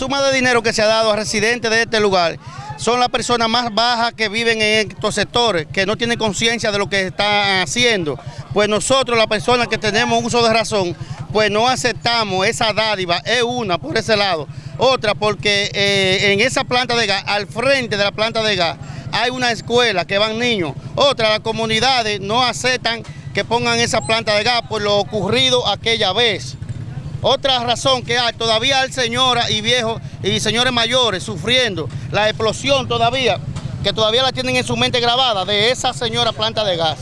suma de dinero que se ha dado a residentes de este lugar son las personas más bajas que viven en estos sectores, que no tienen conciencia de lo que están haciendo. Pues nosotros, las personas que tenemos uso de razón, pues no aceptamos esa dádiva, es una por ese lado. Otra porque eh, en esa planta de gas, al frente de la planta de gas, hay una escuela que van niños. Otra, las comunidades no aceptan que pongan esa planta de gas por lo ocurrido aquella vez. Otra razón que hay, todavía hay señoras y viejos y señores mayores sufriendo la explosión todavía, que todavía la tienen en su mente grabada de esa señora planta de gas.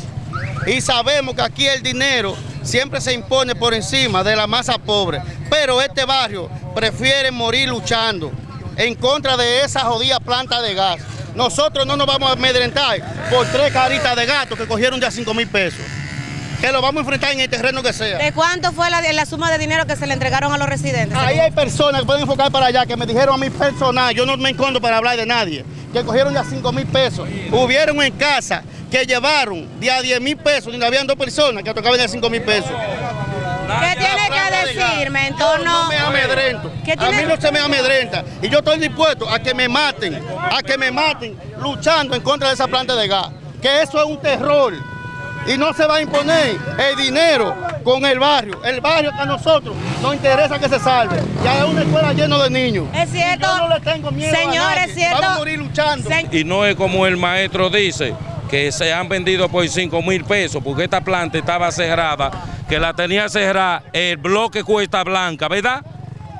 Y sabemos que aquí el dinero siempre se impone por encima de la masa pobre, pero este barrio prefiere morir luchando en contra de esa jodida planta de gas. Nosotros no nos vamos a amedrentar por tres caritas de gato que cogieron ya 5 mil pesos que lo vamos a enfrentar en el terreno que sea. ¿De cuánto fue la, la, suma de dinero que se le entregaron a los residentes? Ahí hay personas que pueden enfocar para allá, que me dijeron a mi personal, yo no me encontro para hablar de nadie, que cogieron ya 5 mil pesos. Hubieron en casa que llevaron de a 10 mil pesos, y habían dos personas que tocaban de 5 mil pesos. ¿Qué tiene que decirme en torno? Yo no me amedrento. A mí no se me amedrenta. Y yo estoy dispuesto a que me maten, a que me maten luchando en contra de esa planta de gas. Que eso es un terror y no se va a imponer el dinero con el barrio. El barrio que a nosotros nos interesa que se salve. Ya es una escuela llena de niños. Es cierto. Yo no le tengo miedo Señor, es cierto. Vamos a morir luchando. y no es como el maestro dice, que se han vendido por 5 mil pesos, porque esta planta estaba cerrada, que la tenía cerrada el bloque Cuesta Blanca, ¿verdad?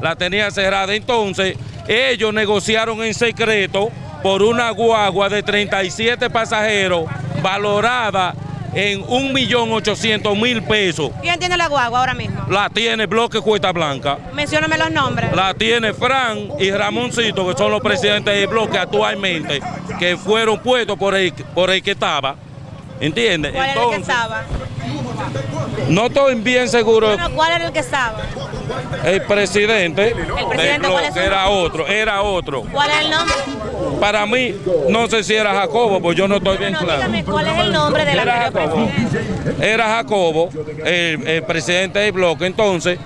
La tenía cerrada. Entonces, ellos negociaron en secreto por una guagua de 37 pasajeros valorada en 1.800.000 pesos. ¿Quién tiene la guagua ahora mismo? La tiene Bloque Cuesta Blanca. Mencióname los nombres. La tiene Fran y Ramoncito, que son los presidentes del bloque actualmente, que fueron puestos por el, por el que estaba. ¿Entiendes? ¿Cuál era el que estaba? No estoy bien seguro. Bueno, ¿Cuál era el que estaba? El presidente. ¿El presidente es Era otro, era otro. ¿Cuál es el nombre? Para mí, no sé si era Jacobo, pues yo no estoy bien no, claro. Dígame, ¿cuál es el nombre del era Jacobo. presidente? Era Jacobo, el, el presidente del bloque. Entonces,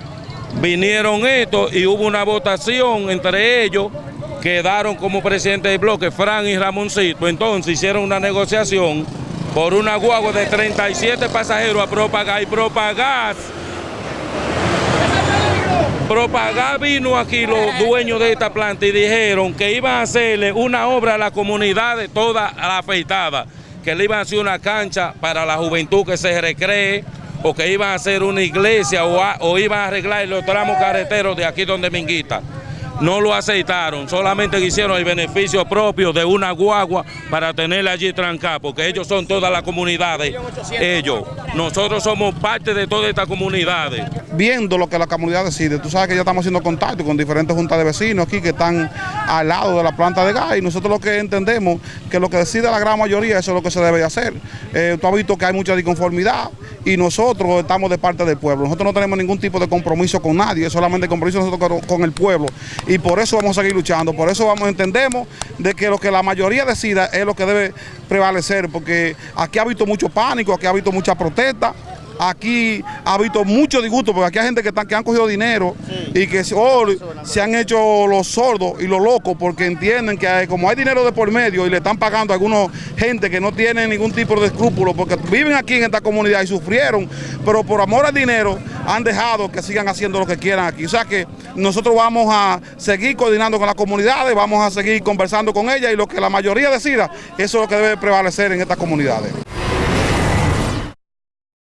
vinieron estos y hubo una votación entre ellos quedaron como presidente del bloque Fran y Ramoncito. Entonces hicieron una negociación por una guagua de 37 pasajeros a Propagar y Propagas. Propagar vino aquí los dueños de esta planta y dijeron que iban a hacerle una obra a la comunidad de toda la afeitada, que le iban a hacer una cancha para la juventud que se recree, o que iban a hacer una iglesia o, a, o iban a arreglar los tramos carreteros de aquí donde Minguita no lo aceptaron, solamente quisieron el beneficio propio de una guagua para tenerla allí trancada, porque ellos son todas las comunidades, ellos, nosotros somos parte de todas estas comunidades. Viendo lo que la comunidad decide, tú sabes que ya estamos haciendo contacto con diferentes juntas de vecinos aquí que están al lado de la planta de gas y nosotros lo que entendemos que lo que decide la gran mayoría eso es lo que se debe de hacer. Eh, tú has visto que hay mucha disconformidad y nosotros estamos de parte del pueblo, nosotros no tenemos ningún tipo de compromiso con nadie, solamente compromiso nosotros con, con el pueblo. Y por eso vamos a seguir luchando, por eso vamos entendemos de que lo que la mayoría decida es lo que debe prevalecer, porque aquí ha habido mucho pánico, aquí ha habido mucha protesta, aquí ha habido mucho disgusto, porque aquí hay gente que, están, que han cogido dinero sí. y que oh, se han hecho los sordos y los locos porque entienden que hay, como hay dinero de por medio y le están pagando a algunos gente que no tienen ningún tipo de escrúpulo porque viven aquí en esta comunidad y sufrieron, pero por amor al dinero han dejado que sigan haciendo lo que quieran aquí. O sea que nosotros vamos a seguir coordinando con las comunidades, vamos a seguir conversando con ellas y lo que la mayoría decida, eso es lo que debe prevalecer en estas comunidades.